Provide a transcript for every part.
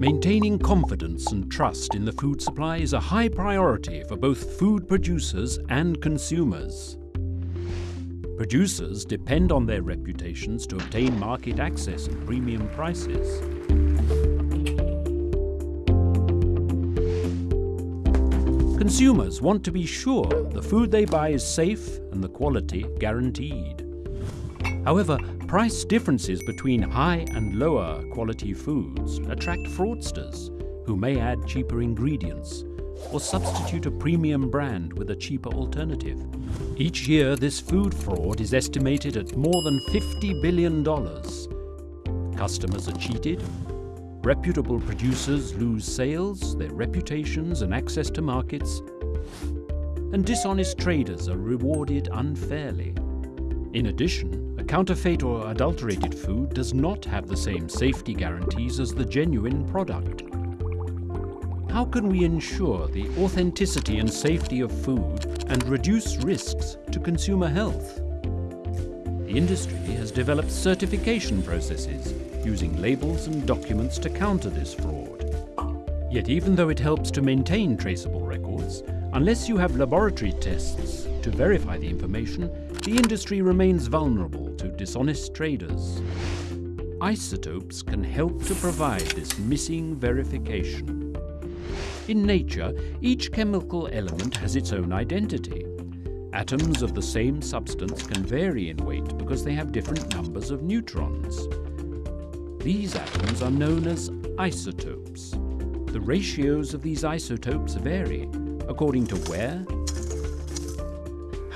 Maintaining confidence and trust in the food supply is a high priority for both food producers and consumers. Producers depend on their reputations to obtain market access and premium prices. Consumers want to be sure the food they buy is safe and the quality guaranteed. However, price differences between high and lower quality foods attract fraudsters who may add cheaper ingredients or substitute a premium brand with a cheaper alternative. Each year, this food fraud is estimated at more than $50 billion. Customers are cheated, reputable producers lose sales, their reputations and access to markets, and dishonest traders are rewarded unfairly. In addition, a counterfeit or adulterated food does not have the same safety guarantees as the genuine product. How can we ensure the authenticity and safety of food and reduce risks to consumer health? The industry has developed certification processes using labels and documents to counter this fraud. Yet even though it helps to maintain traceable records, unless you have laboratory tests to verify the information, the industry remains vulnerable to dishonest traders. Isotopes can help to provide this missing verification. In nature, each chemical element has its own identity. Atoms of the same substance can vary in weight because they have different numbers of neutrons. These atoms are known as isotopes. The ratios of these isotopes vary according to where,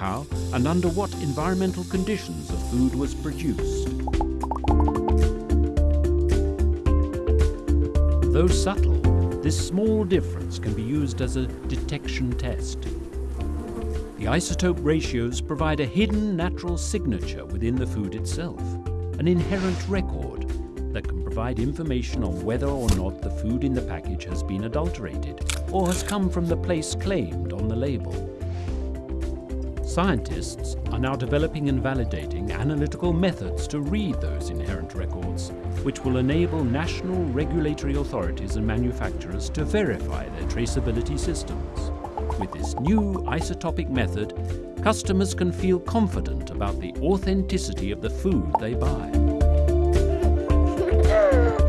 how and under what environmental conditions the food was produced. Though subtle, this small difference can be used as a detection test. The isotope ratios provide a hidden natural signature within the food itself, an inherent record that can provide information on whether or not the food in the package has been adulterated or has come from the place claimed on the label. Scientists are now developing and validating analytical methods to read those inherent records, which will enable national regulatory authorities and manufacturers to verify their traceability systems. With this new isotopic method, customers can feel confident about the authenticity of the food they buy.